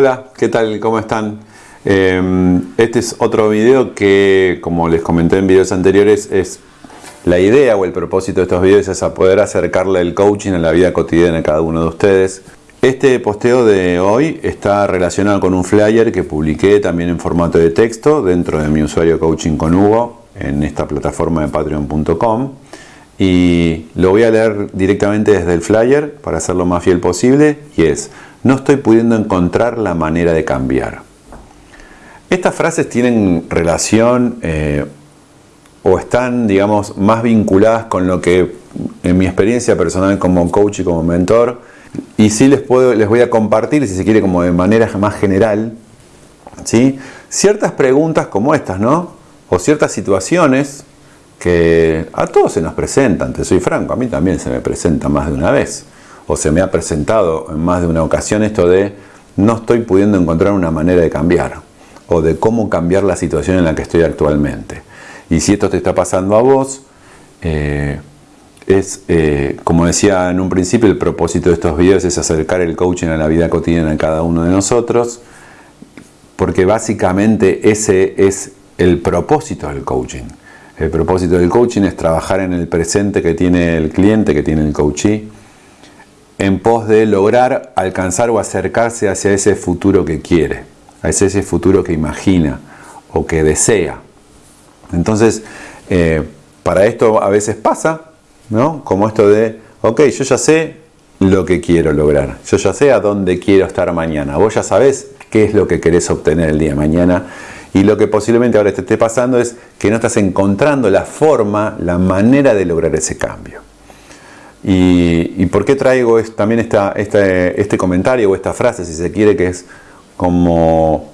Hola, ¿qué tal? ¿Cómo están? Eh, este es otro video que, como les comenté en videos anteriores, es la idea o el propósito de estos videos es a poder acercarle el coaching a la vida cotidiana de cada uno de ustedes. Este posteo de hoy está relacionado con un flyer que publiqué también en formato de texto dentro de mi usuario Coaching con Hugo en esta plataforma de patreon.com y lo voy a leer directamente desde el flyer para hacerlo más fiel posible y es no estoy pudiendo encontrar la manera de cambiar. Estas frases tienen relación eh, o están, digamos, más vinculadas con lo que en mi experiencia personal como coach y como mentor, y sí les, puedo, les voy a compartir, si se quiere, como de manera más general, ¿sí? ciertas preguntas como estas, ¿no? O ciertas situaciones que a todos se nos presentan, te soy franco, a mí también se me presenta más de una vez o se me ha presentado en más de una ocasión esto de no estoy pudiendo encontrar una manera de cambiar o de cómo cambiar la situación en la que estoy actualmente. Y si esto te está pasando a vos, eh, es, eh, como decía en un principio, el propósito de estos videos es acercar el coaching a la vida cotidiana de cada uno de nosotros, porque básicamente ese es el propósito del coaching. El propósito del coaching es trabajar en el presente que tiene el cliente, que tiene el coachee, en pos de lograr alcanzar o acercarse hacia ese futuro que quiere, hacia ese futuro que imagina o que desea. Entonces, eh, para esto a veces pasa, ¿no? Como esto de, ok, yo ya sé lo que quiero lograr, yo ya sé a dónde quiero estar mañana, vos ya sabés qué es lo que querés obtener el día de mañana y lo que posiblemente ahora te esté pasando es que no estás encontrando la forma, la manera de lograr ese cambio. ¿Y, por qué traigo también este, este comentario o esta frase, si se quiere, que es como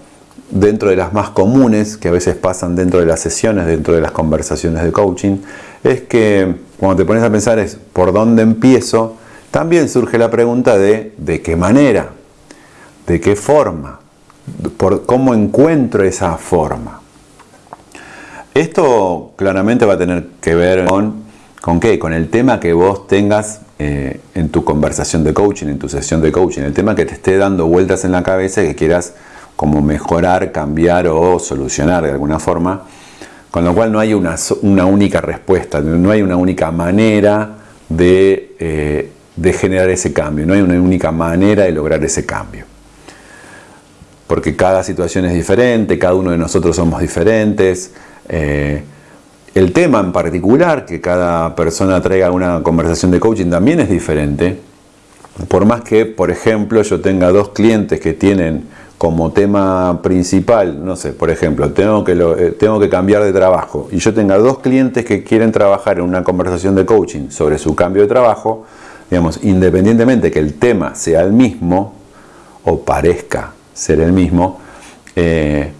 dentro de las más comunes que a veces pasan dentro de las sesiones, dentro de las conversaciones de coaching, es que cuando te pones a pensar es por dónde empiezo, también surge la pregunta de de qué manera, de qué forma, por cómo encuentro esa forma. Esto claramente va a tener que ver con ¿Con qué? Con el tema que vos tengas eh, en tu conversación de coaching, en tu sesión de coaching, el tema que te esté dando vueltas en la cabeza y que quieras como mejorar, cambiar o solucionar de alguna forma, con lo cual no hay una, única respuesta, no hay una única manera de, eh, de, generar ese cambio, no hay una única manera de lograr ese cambio. Porque cada situación es diferente, cada uno de nosotros somos diferentes. Eh, el tema en particular que cada persona traiga una conversación de coaching también es diferente. Por más que, por ejemplo, yo tenga dos clientes que tienen como tema principal, no sé, por ejemplo, tengo que, eh, tengo que cambiar de trabajo y yo tenga dos clientes que quieren trabajar en una conversación de coaching sobre su cambio de trabajo, digamos, independientemente que el tema sea el mismo o parezca ser el mismo, eh,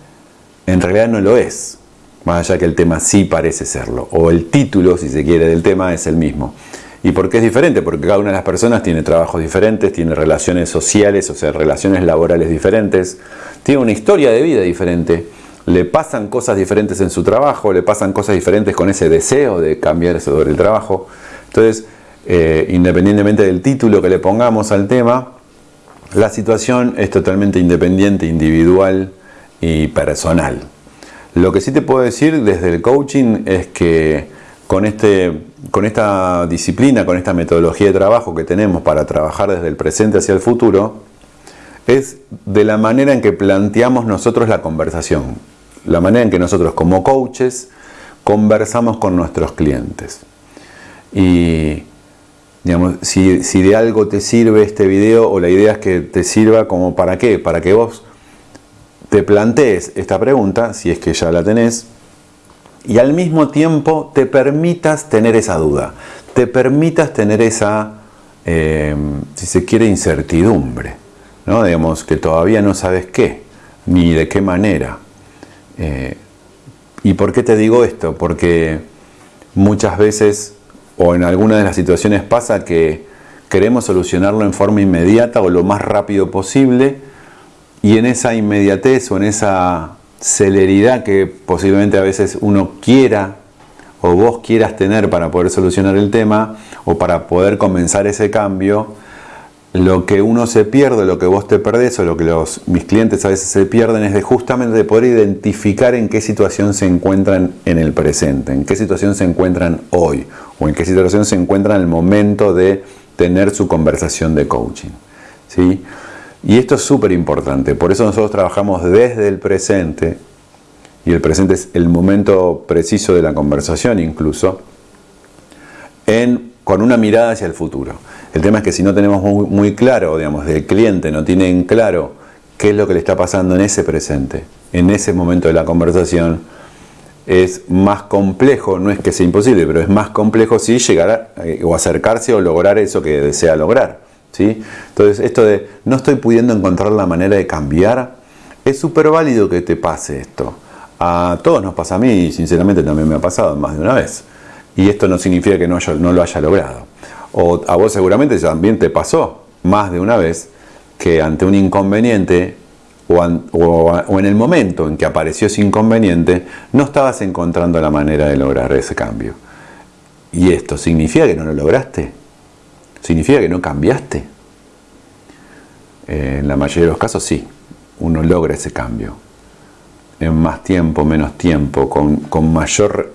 en realidad no lo es más allá que el tema sí parece serlo, o el título, si se quiere, del tema es el mismo. ¿Y por qué es diferente? Porque cada una de las personas tiene trabajos diferentes, tiene relaciones sociales, o sea, relaciones laborales diferentes, tiene una historia de vida diferente, le pasan cosas diferentes en su trabajo, le pasan cosas diferentes con ese deseo de cambiar sobre el trabajo. Entonces, eh, independientemente del título que le pongamos al tema, la situación es totalmente independiente, individual y personal. Lo que sí te puedo decir desde el coaching es que con, este, con esta disciplina, con esta metodología de trabajo que tenemos para trabajar desde el presente hacia el futuro, es de la manera en que planteamos nosotros la conversación, la manera en que nosotros como coaches conversamos con nuestros clientes. Y digamos, si, si de algo te sirve este video o la idea es que te sirva como para qué, para que vos te plantees esta pregunta, si es que ya la tenés, y al mismo tiempo te permitas tener esa duda, te permitas tener esa, eh, si se quiere, incertidumbre, ¿no? digamos que todavía no sabes qué, ni de qué manera. Eh, ¿Y por qué te digo esto? Porque muchas veces, o en algunas de las situaciones pasa que queremos solucionarlo en forma inmediata o lo más rápido posible, y en esa inmediatez o en esa celeridad que posiblemente a veces uno quiera o vos quieras tener para poder solucionar el tema o para poder comenzar ese cambio, lo que uno se pierde, lo que vos te perdés o lo que mis clientes a veces se pierden es de justamente de poder identificar en qué situación se encuentran en el presente, en qué situación se encuentran hoy o en qué situación se encuentran en el momento de tener su conversación de coaching. ¿sí? Y esto es súper importante, por eso nosotros trabajamos desde el presente, y el presente es el momento preciso de la conversación incluso, con una mirada hacia el futuro. El tema es que si no tenemos muy, claro, digamos, del cliente no tiene en claro qué es lo que le está pasando en ese presente, en ese momento de la conversación, es más complejo, no es que sea imposible, pero es más complejo si llegar eh, o acercarse o lograr eso que desea lograr. Entonces, esto de no estoy pudiendo encontrar la manera de cambiar, es súper válido que te pase esto. A todos nos pasa a mí y sinceramente también me ha pasado más de una vez. Y esto no significa que no lo haya logrado. O a vos seguramente también te pasó más de una vez que ante un inconveniente o, en el momento en que apareció ese inconveniente no estabas encontrando la manera de lograr ese cambio. ¿Y esto significa que no lo lograste? ¿Significa que no cambiaste? en la mayoría de los casos sí, uno logra ese cambio. En más tiempo, menos tiempo, con, con mayor,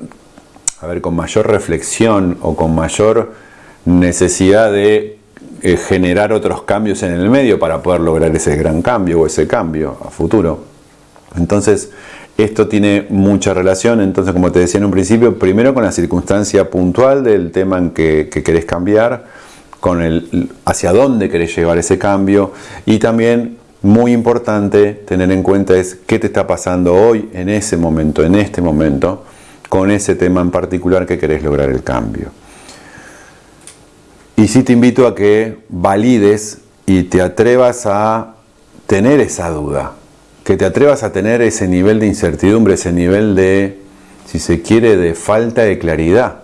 a ver, con mayor reflexión o con mayor necesidad de eh, generar otros cambios en el medio para poder lograr ese gran cambio o ese cambio a futuro. Entonces, esto tiene mucha relación, entonces como te decía en un principio, primero con la circunstancia puntual del tema en que, querés cambiar, con el hacia dónde querés llevar ese cambio y también muy importante tener en cuenta es qué te está pasando hoy, en ese momento, en este momento, con ese tema en particular que querés lograr el cambio. Y sí te invito a que valides y te atrevas a tener esa duda, que te atrevas a tener ese nivel de incertidumbre, ese nivel de, si se quiere, de falta de claridad.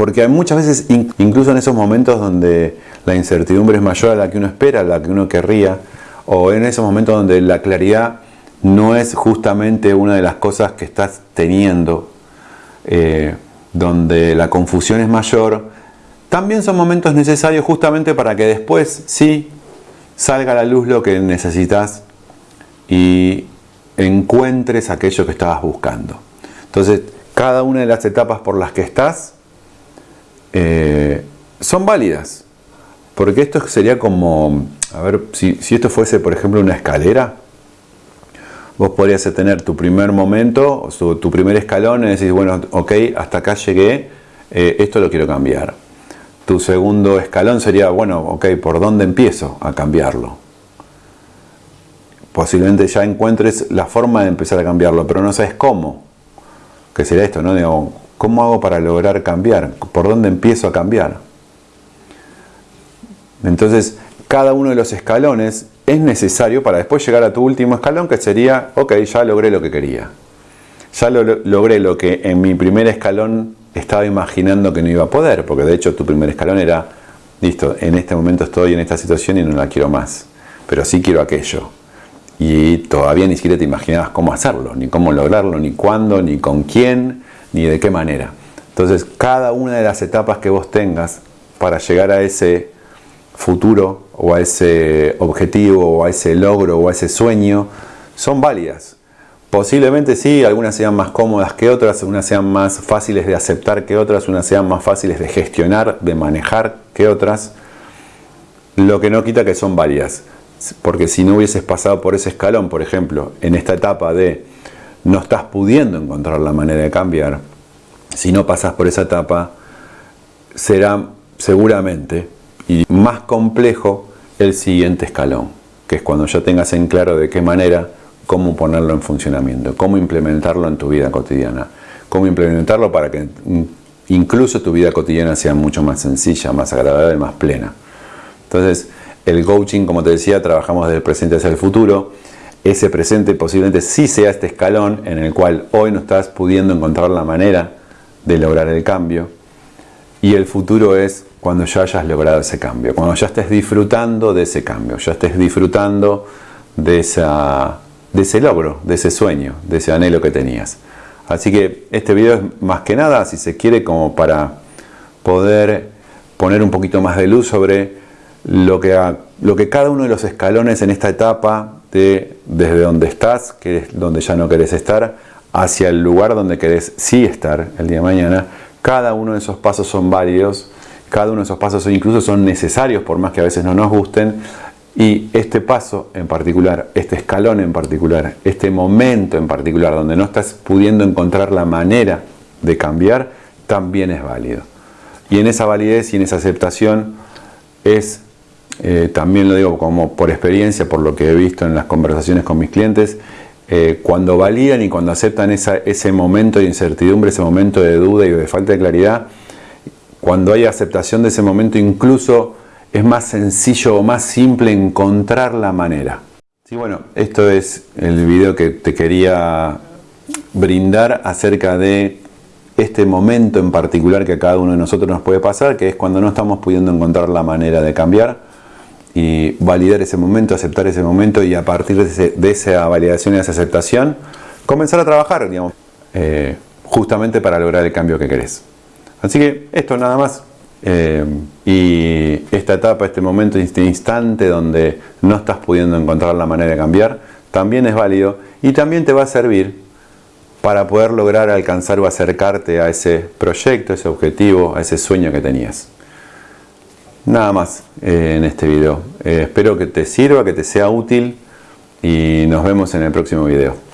Porque muchas veces, incluso en esos momentos donde la incertidumbre es mayor a la que uno espera, a la que uno querría, o en esos momentos donde la claridad no es justamente una de las cosas que estás teniendo, eh, donde la confusión es mayor, también son momentos necesarios justamente para que después sí salga a la luz lo que necesitas y encuentres aquello que estabas buscando. Entonces, cada una de las etapas por las que estás eh, son válidas. Porque esto sería como, a ver, si, esto fuese, por ejemplo, una escalera, vos podrías tener tu primer momento, tu primer escalón y decís, bueno, ok, hasta acá llegué, eh, esto lo quiero cambiar tu segundo escalón sería, bueno, ok, ¿por dónde empiezo a cambiarlo? Posiblemente ya encuentres la forma de empezar a cambiarlo, pero no sabes cómo. Que sería esto, ¿no? Digo, ¿cómo hago para lograr cambiar? ¿Por dónde empiezo a cambiar? Entonces, cada uno de los escalones es necesario para después llegar a tu último escalón, que sería, ok, ya logré lo que quería. Ya lo, logré lo que en mi primer escalón estaba imaginando que no iba a poder, porque de hecho tu primer escalón era, listo, en este momento estoy en esta situación y no la quiero más, pero sí quiero aquello. Y todavía ni siquiera te imaginabas cómo hacerlo, ni cómo lograrlo, ni cuándo, ni con quién, ni de qué manera. Entonces, cada una de las etapas que vos tengas para llegar a ese futuro o a ese objetivo o a ese logro o a ese sueño son válidas. Posiblemente sí, algunas sean más cómodas que otras, unas sean más fáciles de aceptar que otras, unas sean más fáciles de gestionar, de manejar que otras. Lo que no quita que son varias. Porque si no hubieses pasado por ese escalón, por ejemplo, en esta etapa de no estás pudiendo encontrar la manera de cambiar, si no pasas por esa etapa, será seguramente y más complejo el siguiente escalón, que es cuando ya tengas en claro de qué manera cómo ponerlo en funcionamiento, cómo implementarlo en tu vida cotidiana, cómo implementarlo para que incluso tu vida cotidiana sea mucho más sencilla, más agradable, más plena. Entonces, el coaching, como te decía, trabajamos desde el presente hacia el futuro. Ese presente posiblemente sí sea este escalón en el cual hoy no estás pudiendo encontrar la manera de lograr el cambio. Y el futuro es cuando ya hayas logrado ese cambio, cuando ya estés disfrutando de ese cambio, ya estés disfrutando de esa de ese logro, de ese sueño, de ese anhelo que tenías. Así que este video es más que nada, si se quiere, como para poder poner un poquito más de luz sobre lo que, lo que cada uno de los escalones en esta etapa de desde donde estás, que es donde ya no querés estar, hacia el lugar donde querés sí estar el día de mañana, cada uno de esos pasos son válidos, cada uno de esos pasos incluso son necesarios por más que a veces no nos gusten y este paso en particular, este escalón en particular, este momento en particular donde no estás pudiendo encontrar la manera de cambiar, también es válido. Y en esa validez y en esa aceptación es, eh, también lo digo como por experiencia, por lo que he visto en las conversaciones con mis clientes, eh, cuando validan y cuando aceptan ese momento de incertidumbre, ese momento de duda y de falta de claridad, cuando hay aceptación de ese momento incluso es más sencillo o más simple encontrar la manera. Sí, bueno, esto es el video que te quería brindar acerca de este momento en particular que a cada uno de nosotros nos puede pasar, que es cuando no estamos pudiendo encontrar la manera de cambiar y validar ese momento, aceptar ese momento y a partir de, esa validación y esa aceptación comenzar a trabajar, digamos, eh, justamente para lograr el cambio que querés. Así que esto nada más. Eh, y esta etapa, este momento, este instante donde no estás pudiendo encontrar la manera de cambiar, también es válido y también te va a servir para poder lograr alcanzar o acercarte a ese proyecto, ese objetivo, a ese sueño que tenías. Nada más eh, en este video. Eh, espero que te sirva, que te sea útil y nos vemos en el próximo video.